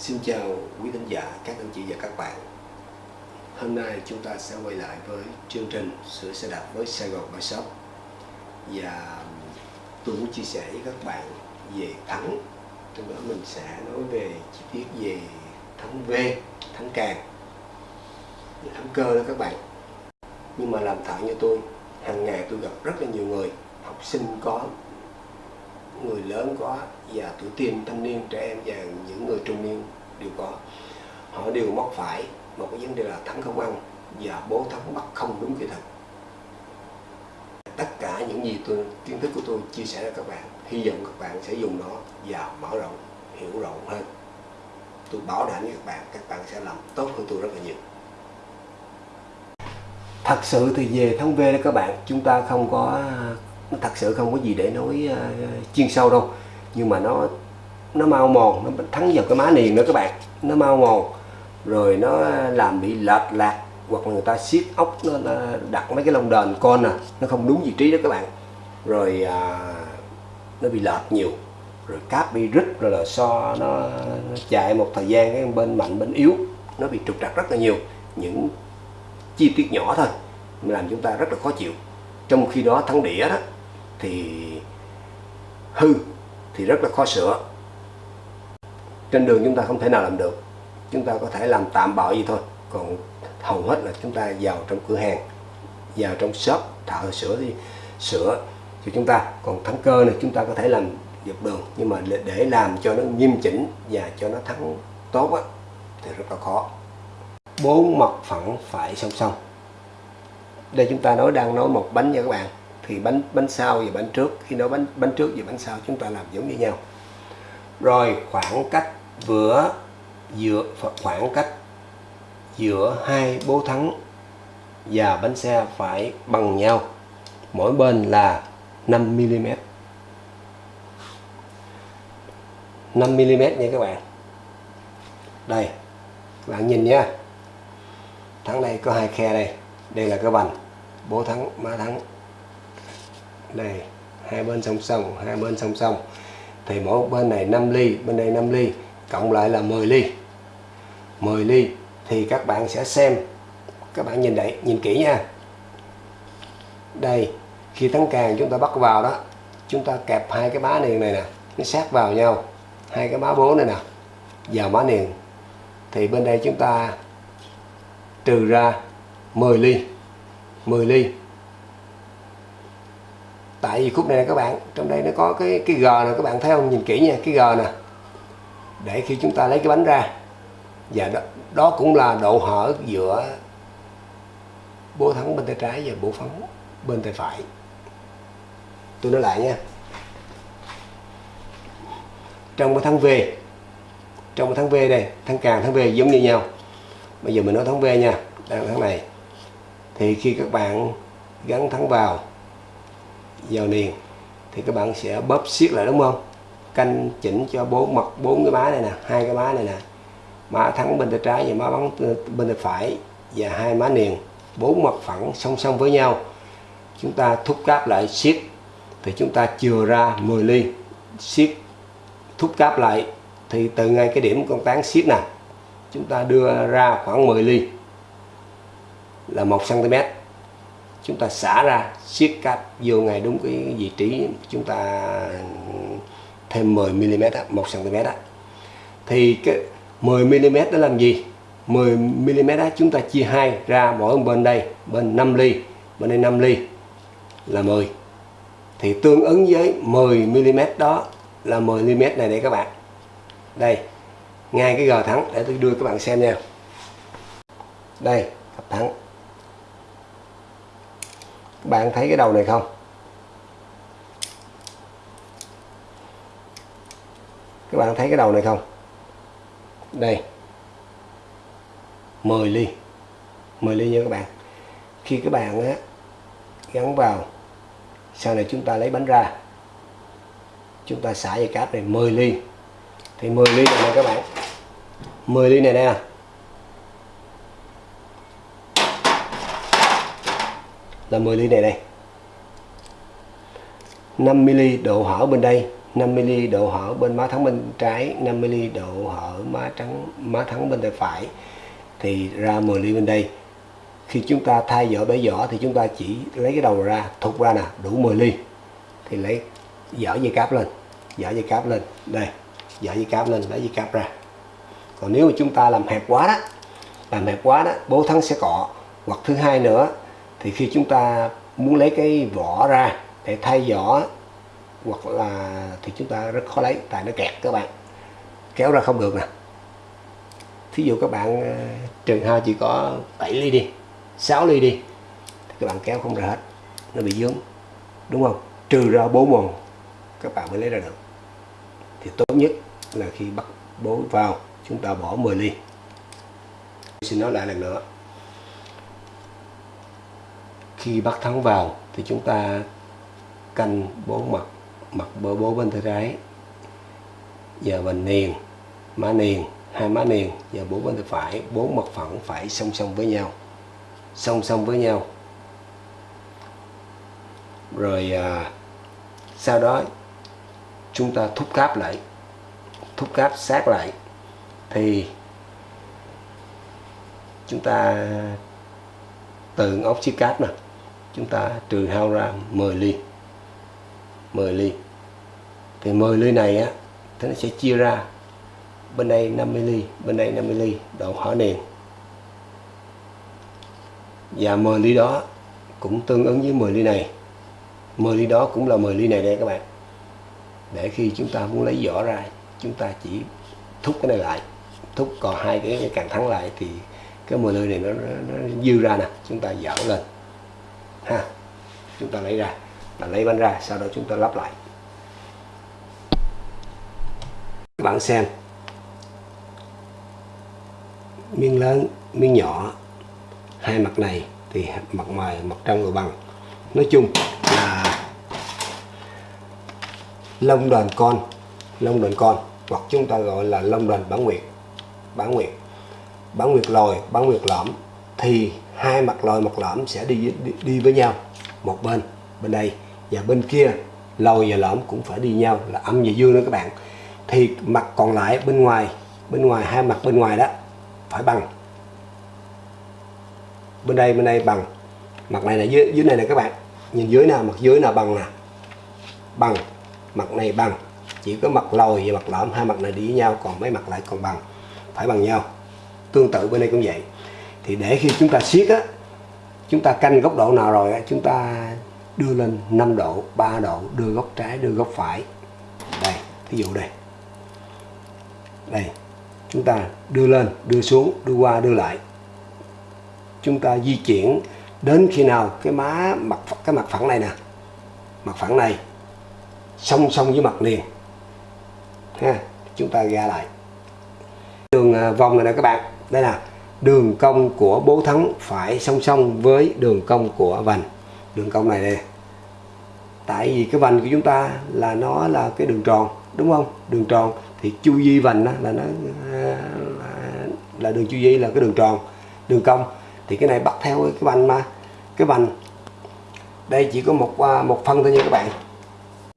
Xin chào quý khán giả, các anh chị và các bạn. Hôm nay chúng ta sẽ quay lại với chương trình Sửa xe đạp với Sài Gòn Bike Shop Và um, tôi muốn chia sẻ với các bạn về thắng. Trong đó mình sẽ nói về chi tiết về thắng V, thắng càng thắng cơ đó các bạn. Nhưng mà làm thẳng như tôi hàng ngày tôi gặp rất là nhiều người Học sinh có, người lớn có và tuổi teen, thanh niên, trẻ em và những người trung niên đều có. Họ đều mắc phải một cái vấn đề là thắng không ăn và bố thắng bắt không đúng kỹ thuật. Tất cả những gì tôi, kiến thức của tôi chia sẻ với các bạn, hy vọng các bạn sẽ dùng nó và mở rộng, hiểu rộng hơn. Tôi bảo đảm với các bạn các bạn sẽ làm tốt hơn tôi rất là nhiều. Thật sự thì về thống V đó các bạn, chúng ta không có thật sự không có gì để nói uh, chuyên sâu đâu. Nhưng mà nó nó mau mòn nó thắng vào cái má niền đó các bạn. Nó mau mòn rồi nó làm bị lệch lạc hoặc là người ta siết ốc nó, nó đặt mấy cái lông đền con à nó không đúng vị trí đó các bạn. Rồi à, nó bị lệch nhiều rồi cáp bị rít rồi là so nó, nó chạy một thời gian cái bên mạnh bên yếu nó bị trục trặc rất là nhiều. Những chi tiết nhỏ thôi làm chúng ta rất là khó chịu. Trong khi đó thắng đĩa đó thì hư thì rất là khó sửa. Trên đường chúng ta không thể nào làm được. Chúng ta có thể làm tạm bợ gì thôi. Còn hầu hết là chúng ta vào trong cửa hàng vào trong shop thợ sửa thì sửa cho chúng ta. Còn thắng cơ này chúng ta có thể làm dọc đường. Nhưng mà để làm cho nó nghiêm chỉnh và cho nó thắng tốt á, thì rất là khó. Bốn mặt phẳng phải song song. Đây chúng ta nói đang nói một bánh nha các bạn thì bánh bánh sau và bánh trước. Khi nấu bánh bánh trước và bánh sau, chúng ta làm giống như nhau. Rồi khoảng cách vừa giữa khoảng cách giữa hai bố thắng và bánh xe phải bằng nhau. Mỗi bên là 5 mm 5 mm nha các bạn. Đây, các bạn nhìn nha. Thắng đây có hai khe đây. Đây là cái vành, bố thắng, má thắng đây hai bên song song, hai bên song song. Thì mỗi bên này 5 ly, bên đây 5 ly, cộng lại là 10 ly. 10 ly thì các bạn sẽ xem. Các bạn nhìn đấy nhìn kỹ nha. Đây, khi thắng càng chúng ta bắt vào đó, chúng ta kẹp hai cái bá niền này nè, nó sát vào nhau. Hai cái bá bố này nè, vào bá niền thì bên đây chúng ta trừ ra 10 ly. 10 ly tại vì khúc này nè các bạn trong đây nó có cái cái g này các bạn thấy không? Nhìn kỹ nha cái g nè. Để khi chúng ta lấy cái bánh ra. Và đó, đó cũng là độ hở giữa bố thắng bên tay trái và bố phấn bên tay phải. Tôi nói lại nha. Trong cái thắng V trong cái thắng V đây thắng càng thắng V giống như nhau. Bây giờ mình nói thắng V nha đang thắng này. Thì khi các bạn gắn thắng vào vào niền thì các bạn sẽ bóp siết lại, đúng không? Canh chỉnh cho bốn mặt bốn cái má này nè, hai cái má này nè. Má thắng bên tay trái và má bắn bên tay phải và hai má niền. Bốn mặt phẳng song song với nhau. Chúng ta thúc cáp lại siết thì chúng ta chừa ra 10 ly siết thúc cáp lại. Thì từ ngay cái điểm con tán siết nè, chúng ta đưa ra khoảng 10 ly. Là 1 cm chúng ta xả ra, siết cáp vô ngay đúng cái vị trí chúng ta thêm 10 mm 1 cm đó. thì cái 10 mm đó làm gì? 10 mm đó chúng ta chia hai ra mỗi bên đây, bên 5 ly, bên đây 5 ly là 10 thì tương ứng với 10 mm đó là 10 mm này đây các bạn. Đây, ngay cái gờ thắng để tôi đưa các bạn xem nha. Đây cặp thắng các bạn thấy cái đầu này không? Các bạn thấy cái đầu này không? Đây. 10 ly. 10 ly nha các bạn. Khi các bạn á, gắn vào sau này chúng ta lấy bánh ra. Chúng ta xả dây cáp này 10 ly. Thì 10 ly này nè các bạn. 10 ly này nè. Là 10 ly này đây. 5 ml độ hở bên đây 5mm độ hở bên má thắng bên trái 5mm độ hở má trắng, má thắng bên tay phải. Thì ra 10 ly bên đây. Khi chúng ta thay vỏ bể vỏ thì chúng ta chỉ lấy cái đầu ra, thụt ra nè, đủ 10 ly. Thì lấy dở dây cáp lên dở dây cáp lên, đây dở dây cáp lên, lấy dây cáp ra. Còn nếu mà chúng ta làm hẹp quá đó, làm hẹp quá đó, bố thắng sẽ cọ. Hoặc thứ hai nữa thì khi chúng ta muốn lấy cái vỏ ra để thay vỏ, hoặc là thì chúng ta rất khó lấy, tại nó kẹt các bạn. Kéo ra không được nè. Thí dụ các bạn ờ, trường hao chỉ có 7 ly đi 6 ly đi, thì các bạn kéo không ra hết, nó bị dướng đúng không? Trừ ra bố mòn các bạn mới lấy ra được. Thì tốt nhất là khi bắt bố vào, chúng ta bỏ 10 ly. Xin nói lại lần nữa khi bắt thắng vào thì chúng ta canh bố mặt mặt bơ bố bên tay trái. Giờ mình niền má niền hai má niền và bố bên tay phải bốn mặt phẳng phải song song với nhau song song với nhau. Rồi à, sau đó chúng ta thúc cáp lại thúc cáp sát lại thì chúng ta từ ốc chiếc cáp nè chúng ta trừ hao ra 10 ly. 10 ly. Thì 10 ly này á thì nó sẽ chia ra. Bên đây 50 ly bên đây 50 ly độ hỏa nền. Và 10 ly đó cũng tương ứng với 10 ly này. 10 ly đó cũng là 10 ly này đây các bạn. Để khi chúng ta muốn lấy vỏ ra chúng ta chỉ thúc cái này lại. Thúc còn hai cái càng thắng lại thì cái 10 ly này nó, nó, nó dư ra nè. Chúng ta dở lên ha. Chúng ta lấy ra. Là lấy bánh ra, sau đó chúng ta lắp lại. Các bạn xem. Miếng lớn, miếng nhỏ. Hai mặt này thì mặt ngoài, mặt trong đều bằng. Nói chung là lông đoàn con, lông đoàn con, hoặc chúng ta gọi là lông đoàn bán nguyệt. Bán nguyệt. Bán nguyệt lồi bán nguyệt lõm. Thì hai mặt lồi mặt lõm sẽ đi, đi đi với nhau. Một bên bên đây và bên kia lồi và lõm cũng phải đi nhau là âm và dương đó các bạn. Thì mặt còn lại bên ngoài bên ngoài hai mặt bên ngoài đó phải bằng. Bên đây bên đây bằng. Mặt này là dưới dưới này nè các bạn. Nhìn dưới nào mặt dưới nào bằng nè? Bằng. Mặt này bằng. Chỉ có mặt lồi và mặt lõm hai mặt này đi với nhau còn mấy mặt lại còn bằng. Phải bằng nhau. Tương tự bên đây cũng vậy thì để khi chúng ta siết á, chúng ta canh góc độ nào rồi á, chúng ta đưa lên 5 độ 3 độ, đưa góc trái, đưa góc phải. Đây ví dụ đây. Đây, chúng ta đưa lên, đưa xuống, đưa qua, đưa lại. Chúng ta di chuyển đến khi nào cái má mặt cái mặt phẳng này nè. Mặt phẳng này, song song với mặt liền. Ha, chúng ta ra lại. Đường à, vòng này nè các bạn. Đây là đường cong của bố thắng phải song song với đường cong của vành. Đường cong này đây tại vì cái vành của chúng ta là nó là cái đường tròn, đúng không? Đường tròn thì chu vi vành đó là nó, là đường chu vi là cái đường tròn, đường cong. Thì cái này bắt theo cái vành mà. Cái vành, đây chỉ có một à, một phân thôi nha các bạn.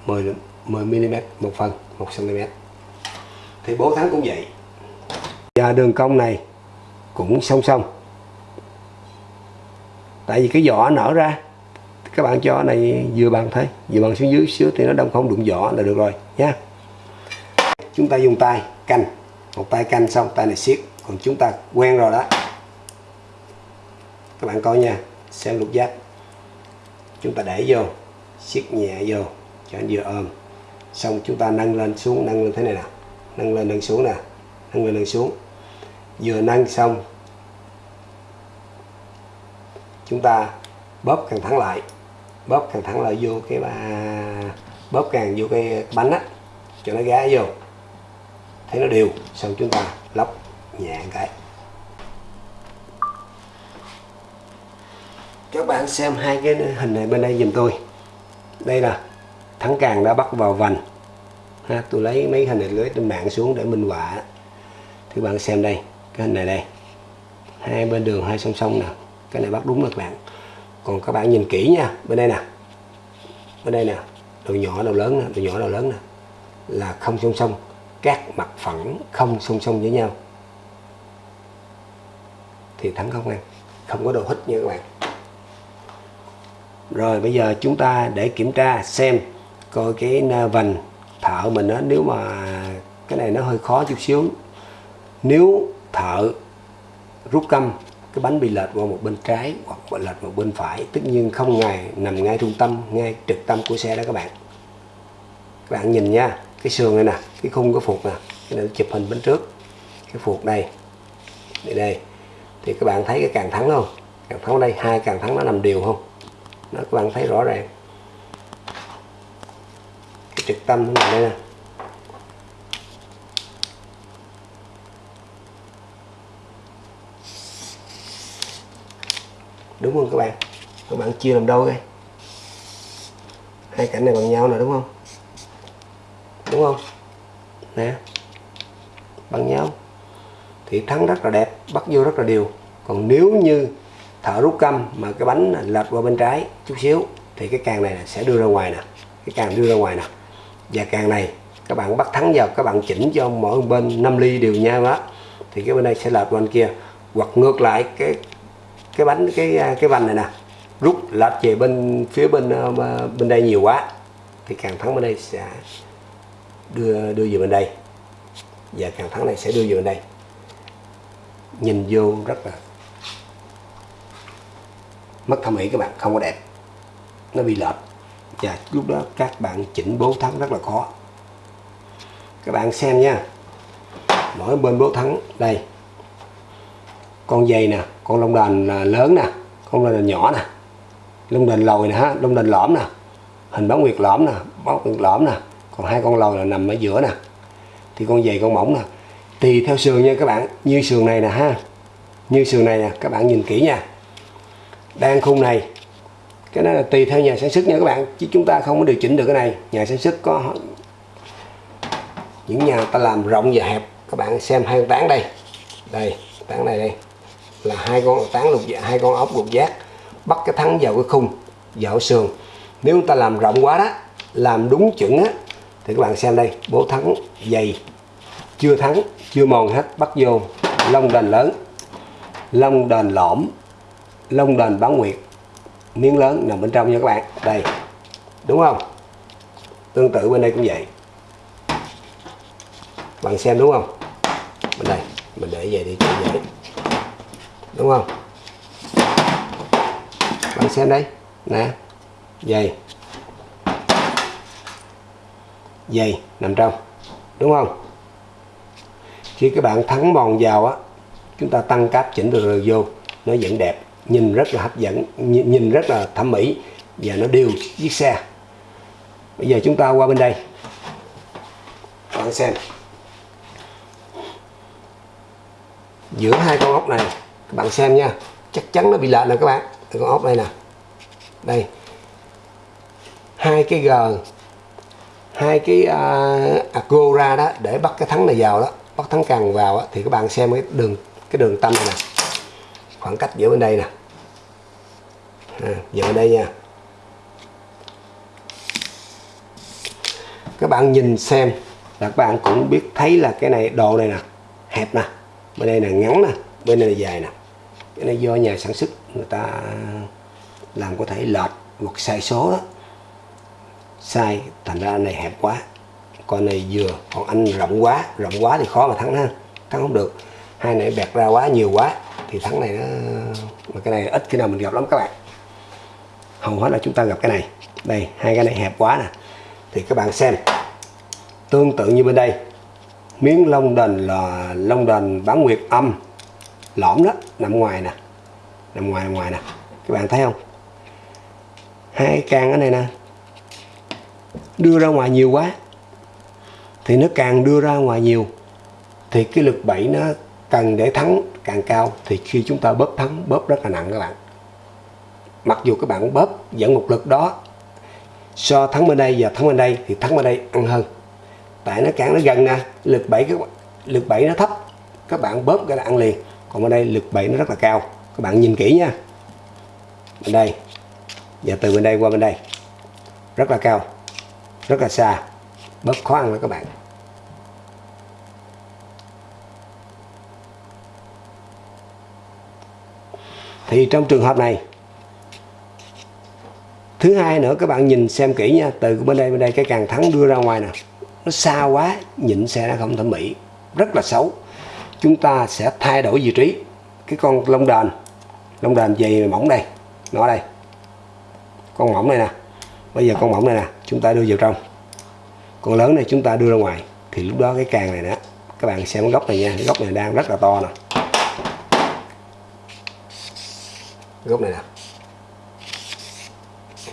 10 10 mm một phân 1 cm thì bố thắng cũng vậy. Và đường cong này cũng song song. Tại vì cái vỏ nở ra, các bạn cho này vừa bằng thôi, vừa bằng xuống dưới xíu thì nó đông không đụng vỏ là được rồi nha chúng ta dùng tay canh, một tay canh xong, tay này siết, còn chúng ta quen rồi đó. Các bạn coi nha xem lục giác. Chúng ta để vô, siết nhẹ vô, cho anh vừa ôm. Xong chúng ta nâng lên xuống, nâng lên thế này nè, nâng lên, nâng xuống nè, nâng lên, nâng xuống vừa nâng xong. Chúng ta bóp càng thẳng lại bóp càng thẳng lại vô cái ba bóp càng vô cái bánh á cho nó gá vô. Thấy nó đều xong chúng ta lóc nhẹ cái. Các bạn xem hai cái hình này bên đây giùm tôi. Đây là thắng càng đã bắt vào vành. Ha, tôi lấy mấy hình này lưới trên mạng xuống để minh họa. Thì bạn xem đây cái hình này đây. Hai bên đường hai song song nè. Cái này bắt đúng rồi các bạn. Còn các bạn nhìn kỹ nha. Bên đây nè. Bên đây nè. Đầu nhỏ, đầu lớn nè. Đầu nhỏ, đầu lớn nè. Là không song song. Các mặt phẳng không song song với nhau. Thì thắng không em? Không có đồ hít nha các bạn. Rồi, bây giờ chúng ta để kiểm tra xem coi cái vành thợ mình đó nếu mà cái này nó hơi khó chút xíu. Nếu thợ rút căm, cái bánh bị lệch qua một bên trái hoặc bị lệch một bên phải. Tất nhiên không ngày nằm ngay trung tâm, ngay trực tâm của xe đó các bạn. Các bạn nhìn nha, cái sườn này nè, cái khung cái phuộc nè, cái này chụp hình bên trước. Cái phuộc đây đây đây. Thì các bạn thấy cái càng thắng không? Càng thắng đây, hai càng thắng nó nằm đều không? Nó các bạn thấy rõ ràng. Cái trực tâm nó nằm đây nè. Đúng không các bạn? Các bạn chia làm đâu đây hai cạnh này bằng nhau nè, đúng không? Đúng không? Nè. Bằng nhau. Thì thắng rất là đẹp, bắt vô rất là đều. Còn nếu như thợ rút câm mà cái bánh lệch qua bên trái chút xíu, thì cái càng này sẽ đưa ra ngoài nè. Cái càng đưa ra ngoài nè. Và càng này, các bạn bắt thắng vào, các bạn chỉnh cho mỗi bên 5 ly đều nhau đó thì cái bên đây sẽ lệch qua bên kia. Hoặc ngược lại, cái cái bánh, cái à, cái vành này nè, rút lệch về bên, phía bên ờ, bên đây nhiều quá, thì càng thắng bên đây sẽ đưa đưa về bên đây. Và càng thắng này sẽ đưa về bên đây. Nhìn vô rất là mất thẩm mỹ các bạn, không có đẹp. Nó bị lệch. Và lúc đó các bạn chỉnh bố thắng rất là khó. Các bạn xem nha. Mỗi bên bố thắng, đây con dây nè, con lông đền à, lớn nè, con lông đền nhỏ nè, lông đền lồi nè ha, lông đền lõm nè, hình bán nguyệt lõm nè bán nguyệt lõm nè. Còn hai con lồi là nằm ở giữa nè. Thì con dày con mỏng nè. Tùy theo sườn nha các bạn, như sườn này nè ha, như sườn này nè, các bạn nhìn kỹ nha. Đang khung này, cái đó là tùy theo nhà sản xuất nha các bạn, chứ chúng ta không có điều chỉnh được cái này. Nhà sản xuất có những nhà ta làm rộng và hẹp. Các bạn xem hai con tán đây đây, tán này đây là hai con tán lục dạ hai con ốc lục giác, bắt cái thắng vào cái khung, vào sườn. Nếu chúng ta làm rộng quá đó, làm đúng chuẩn á, thì các bạn xem đây, bố thắng dày, chưa thắng, chưa mòn hết, bắt vô lông đền lớn lông đền lõm lông đền bán nguyệt, miếng lớn nằm bên trong nha các bạn. Đây, đúng không? Tương tự bên đây cũng vậy. Bạn xem đúng không? Bên đây, mình để về đi cho đúng không? Bạn xem đây. Nè. Dày dày nằm trong. Đúng không? Khi các bạn thắng mòn vào á, chúng ta tăng cáp chỉnh từ rồi vô. Nó vẫn đẹp. Nhìn rất là hấp dẫn. Nhìn rất là thẩm mỹ. Và nó đều chiếc xe. Bây giờ chúng ta qua bên đây. Bạn xem. Giữa hai con ốc này các bạn xem nha. Chắc chắn nó bị lệch nè các bạn. Con ốc đây nè. Đây. Hai cái g hai cái à, à, uh, agora đó để bắt cái thắng này vào đó bắt thắng càng vào đó, thì các bạn xem cái đường cái đường tâm này nè. Khoảng cách giữa bên đây nè. À, giữa bên đây nha. Các bạn nhìn xem là các bạn cũng biết thấy là cái này độ này nè hẹp nè. Bên đây là ngắn nè. Bên đây là dài nè cái này do nhà sản xuất người ta làm có thể lệch hoặc sai số đó. Sai, thành ra này hẹp quá. Con này vừa, còn anh rộng quá rộng quá thì khó mà thắng ha. Thắng không được. Hai này bẹt ra quá, nhiều quá, thì thắng này nó mà cái này ít khi nào mình gặp lắm các bạn. Hầu hết là chúng ta gặp cái này. Đây, hai cái này hẹp quá nè. Thì các bạn xem. Tương tự như bên đây. Miếng lông đền là lông đền bán nguyệt âm lõm đó, nằm ngoài nè. Nằm ngoài ngoài nè. Các bạn thấy không? Hai càng cái này nè. Đưa ra ngoài nhiều quá. Thì nó càng đưa ra ngoài nhiều, thì cái lực bẫy nó cần để thắng càng cao. Thì khi chúng ta bóp thắng, bóp rất là nặng các bạn. Mặc dù các bạn bóp dẫn một lực đó. So thắng bên đây và thắng bên đây, thì thắng bên đây ăn hơn. Tại nó càng nó gần nè, lực bẫy cái lực bẫy nó thấp. Các bạn bóp cái là ăn liền còn bên đây lực bẫy nó rất là cao. Các bạn nhìn kỹ nha. Bên đây. Và từ bên đây qua bên đây. Rất là cao. Rất là xa. Bớt khó ăn đó các bạn. Thì trong trường hợp này, thứ hai nữa, các bạn nhìn xem kỹ nha. Từ bên đây bên đây, cái càng thắng đưa ra ngoài nè. Nó xa quá, nhịn xe nó không thẩm mỹ. Rất là xấu chúng ta sẽ thay đổi vị trí. Cái con lông đền lông đền dày mỏng đây, nó đây. Con mỏng này nè, bây giờ con mỏng này nè, chúng ta đưa vào trong. Con lớn này chúng ta đưa ra ngoài. Thì lúc đó cái càng này nè, các bạn xem cái góc này nha, cái góc này đang rất là to nè. Góc này nè.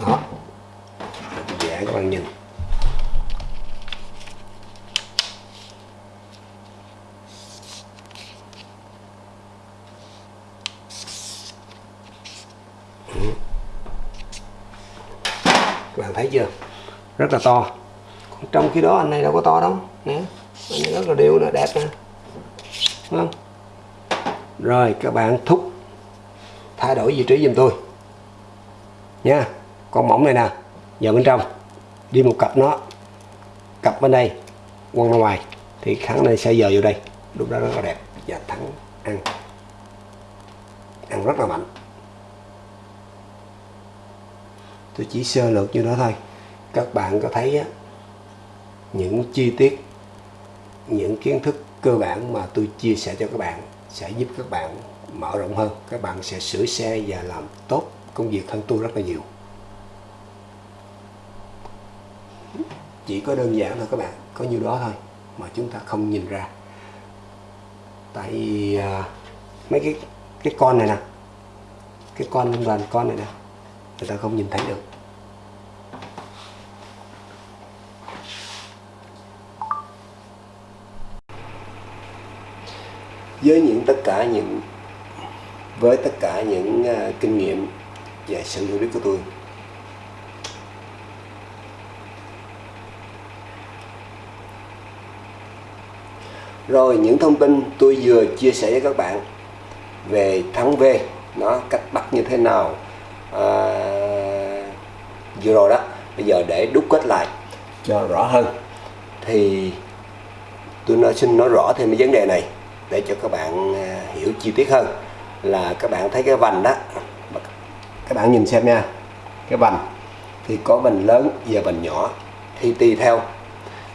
Đó. Dạ các bạn nhìn. Thấy chưa? Rất là to. Còn trong khi đó, anh này đâu có to đâu. Nè, anh này rất là đều nè, đẹp nè. Đúng không? Rồi, các bạn thúc. Thay đổi vị trí giùm tôi. Nha, con mỏng này nè. Vào bên trong, đi một cặp nó. Cặp bên đây, quăng ra ngoài. Thì kháng này sẽ giờ vô đây. Lúc đó rất là đẹp và thắng ăn. Ăn rất là mạnh. Tôi chỉ sơ lược như đó thôi. Các bạn có thấy á, những chi tiết những kiến thức cơ bản mà tôi chia sẻ cho các bạn sẽ giúp các bạn mở rộng hơn. Các bạn sẽ sửa xe và làm tốt công việc hơn tôi rất là nhiều. Chỉ có đơn giản thôi các bạn có nhiêu đó thôi mà chúng ta không nhìn ra. Tại uh, mấy cái cái con này nè. Cái con lên đoàn con này nè người ta không nhìn thấy được. Với những tất cả những với tất cả những uh, kinh nghiệm và sự hiểu biết của tôi rồi những thông tin tôi vừa chia sẻ với các bạn về thắng V nó cách bắt như thế nào à, vừa rồi đó bây giờ để đúc kết lại cho rõ hơn. Thì tôi nói xin nói rõ thêm cái vấn đề này để cho các bạn ờ, hiểu chi tiết hơn. Là các bạn thấy cái vành đó các bạn nhìn xem nha cái vành thì có vành lớn và vành nhỏ thì tùy theo.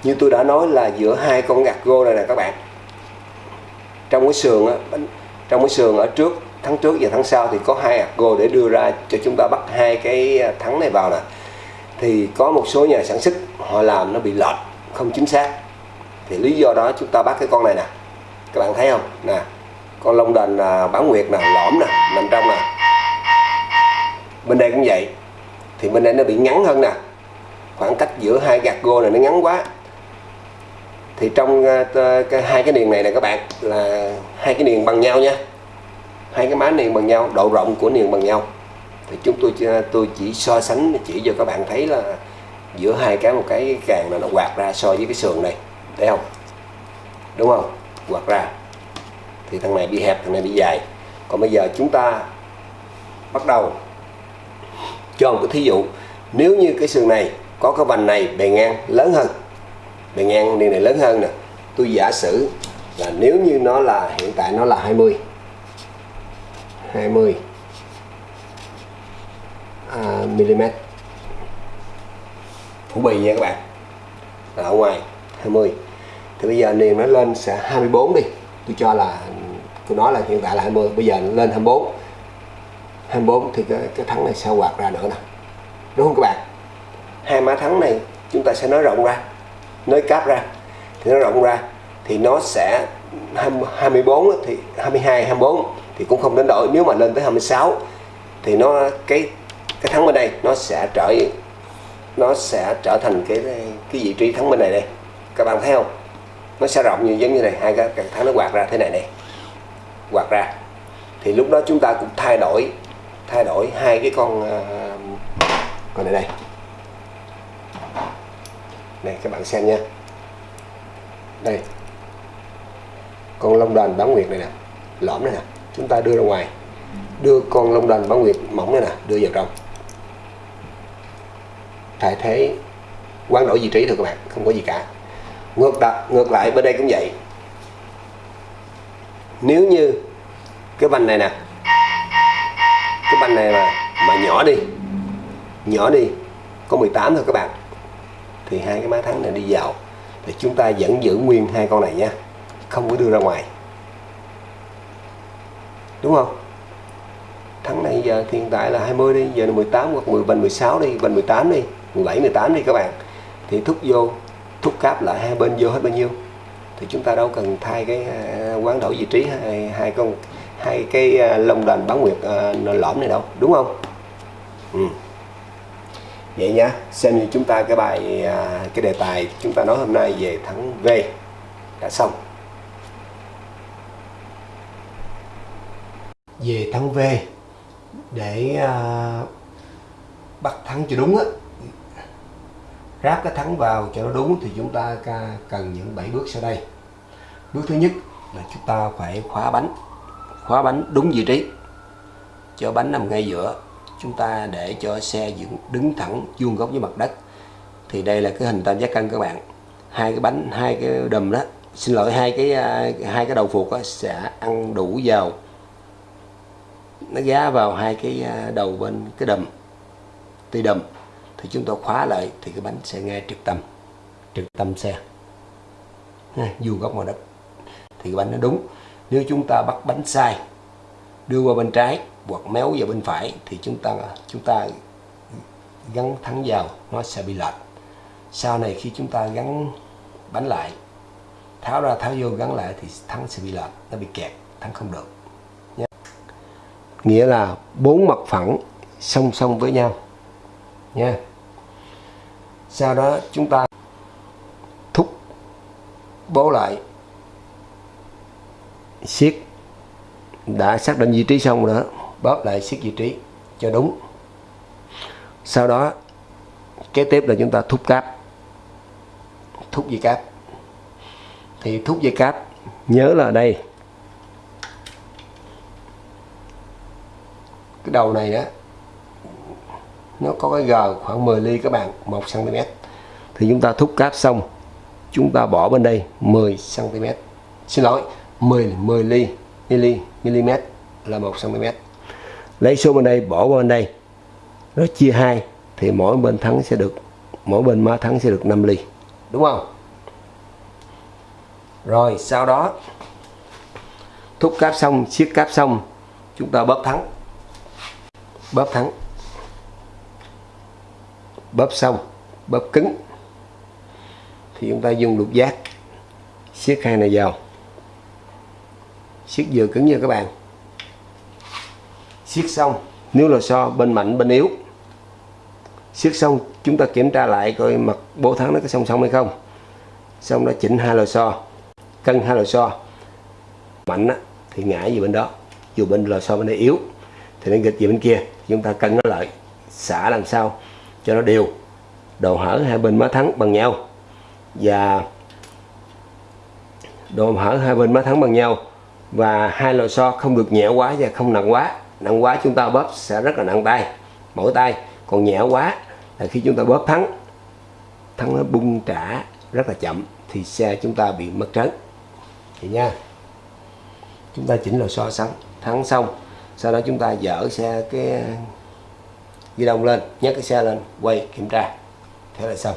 Như tôi đã nói là giữa hai con gạt gô này nè các bạn. Trong cái sườn á trong cái sườn ở trước tháng trước và tháng sau thì có hai ARGO gô để đưa ra cho chúng ta bắt hai cái à, thắng này vào nè. Thì có một số nhà sản xuất họ làm nó bị lệch, không chính xác. Thì lý do đó chúng ta bắt cái con này nè. Các bạn thấy không? Nè, con lông đền à, bán nguyệt nè, lõm nè nằm trong nè. Bên đây cũng vậy. Thì bên đây nó bị ngắn hơn nè. Khoảng cách giữa hai gạt gô này nó ngắn quá. Thì trong à, cái hai cái niền này nè các bạn, là hai cái niền bằng nhau nha hai cái má niềng bằng nhau, độ rộng của niềng bằng nhau. Thì chúng tôi ờ, tôi chỉ so sánh, chỉ cho các bạn thấy là giữa hai cái, một cái càng là nó quạt ra so với cái sườn này, thấy không? Đúng không? Quạt ra. Thì thằng này bị hẹp, thằng này bị dài. Còn bây giờ chúng ta bắt đầu. Cho một cái thí dụ, nếu như cái sườn này có cái vành này bề ngang lớn hơn, bề ngang niềng này lớn hơn nè, tôi giả sử là nếu như nó là, hiện tại nó là 20 20 à, mm phủ bì nha các bạn. Là ở ngoài 20 thì bây giờ niềm nó lên sẽ 24 đi. Tôi cho là tôi nói là hiện tại là 20 bây giờ lên 24 24 thì cái, cái thắng này sẽ quạt ra nữa nè. Đúng không các bạn? Hai má thắng này chúng ta sẽ nói rộng ra nói cáp ra. Thì nó rộng ra thì nó sẽ 24 thì 22 24 thì cũng không đến đổi. Nếu mà lên tới 26 thì nó cái cái thắng bên đây nó sẽ trở nó sẽ trở thành cái cái vị trí thắng bên này đây. Các bạn thấy không? Nó sẽ rộng như giống như này. Hai cái, cái thắng nó quạt ra thế này này. Quạt ra. Thì lúc đó chúng ta cũng thay đổi thay đổi hai cái con uh, con này đây. Này các bạn xem nha. Đây. Con long đoàn bán nguyệt này nè. Lõm này nè chúng ta đưa ra ngoài. Đưa con lông đành bảo nguyệt, mỏng này nè, đưa vào trong. Thay thế, quán đổi vị trí thôi các bạn, không có gì cả. Ngược đặt ngược lại, bên đây cũng vậy. Nếu như cái banh này nè, cái banh này mà mà nhỏ đi nhỏ đi, có 18 thôi các bạn, thì hai cái má thắng này đi vào. Thì chúng ta vẫn giữ nguyên hai con này nha, không có đưa ra ngoài đúng không? Thắng này giờ thì hiện tại là 20 đi giờ là 18 hoặc 10 bên 16 đi bên 18 đi 17 18 đi các bạn. Thì thúc vô thúc cáp lại hai bên vô hết bao nhiêu? Thì chúng ta đâu cần thay cái à, quán đổi vị trí hai, hai con hai cái à, lông đền bán nguyệt uh, lõm này đâu đúng không? Ừ. vậy nha xem như chúng ta cái bài cái đề tài chúng ta nói hôm nay về thắng V. Đã xong. Về thắng V để à, bắt thắng cho đúng á. Ráp cái thắng vào cho nó đúng thì chúng ta cần những 7 bước sau đây. Bước thứ nhất là chúng ta phải khóa bánh. Khóa bánh đúng vị trí. Cho bánh nằm ngay giữa. Chúng ta để cho xe dựng đứng thẳng vuông góc với mặt đất. Thì đây là cái hình tam giác cân các bạn hai cái bánh hai cái đùm đó. Xin lỗi hai cái à, hai cái đầu phuộc sẽ ăn đủ vào nó gá vào hai cái à, đầu bên cái đùm tuy đùm thì chúng ta khóa lại thì cái bánh sẽ ngay trực tâm trực tâm xe. Dù góc mặt đất thì cái bánh nó đúng. Nếu chúng ta bắt bánh sai, đưa qua bên trái hoặc méo vào bên phải thì chúng ta chúng ta gắn thắng vào, nó sẽ bị lệch. Sau này khi chúng ta gắn bánh lại, tháo ra, tháo vô, gắn lại thì thắng sẽ bị lệch, nó bị kẹt, thắng không được nghĩa là bốn mặt phẳng song song với nhau. Nha. Sau đó chúng ta thúc, bố lại. Siết. Đã xác định vị trí xong rồi đó, bóp lại siết vị trí cho đúng. Sau đó, kế tiếp là chúng ta thúc cáp. Thúc dây cáp. Thì thúc dây cáp, nhớ là đây. Đầu này đó nó có cái g khoảng 10 ly các bạn 1 cm thì chúng ta thúc cáp xong, chúng ta bỏ bên đây 10 cm xin lỗi 10 10 ly mili mm là 1 cm lấy số bên đây, bỏ vào bên đây. Nó chia hai, thì mỗi bên thắng sẽ được, mỗi bên má thắng sẽ được 5 ly. Đúng không? Rồi, sau đó, thúc cáp xong, siết cáp xong, chúng ta bóp thắng bóp thắng bóp xong bóp cứng. Thì chúng ta dùng lục giác. Siết hai này vào siết vừa cứng như các bạn. Siết xong nếu là so bên mạnh bên yếu. Siết xong chúng ta kiểm tra lại coi mặt bố thắng nó có song song hay không. Xong đó chỉnh hai lò xo cân hai lò xo mạnh á, thì ngã về bên đó. Dù bên lò xo bên đây yếu thì nó nghịch về bên kia chúng ta cân nó lại, xả làm sao cho nó đều. Độ hở hai bên má thắng bằng nhau. Và độ hở hai bên má thắng bằng nhau. Và hai lò xo không được nhẹ quá và không nặng quá. Nặng quá chúng ta bóp sẽ rất là nặng tay mỗi tay. Còn nhẹ quá là khi chúng ta bóp thắng thắng nó bung trả rất là chậm thì xe chúng ta bị mất trấn vậy nha. Chúng ta chỉnh lò xo xong, thắng xong sau đó chúng ta dỡ xe cái ghi đông lên, nhấc cái xe lên, quay kiểm tra. Thế là xong.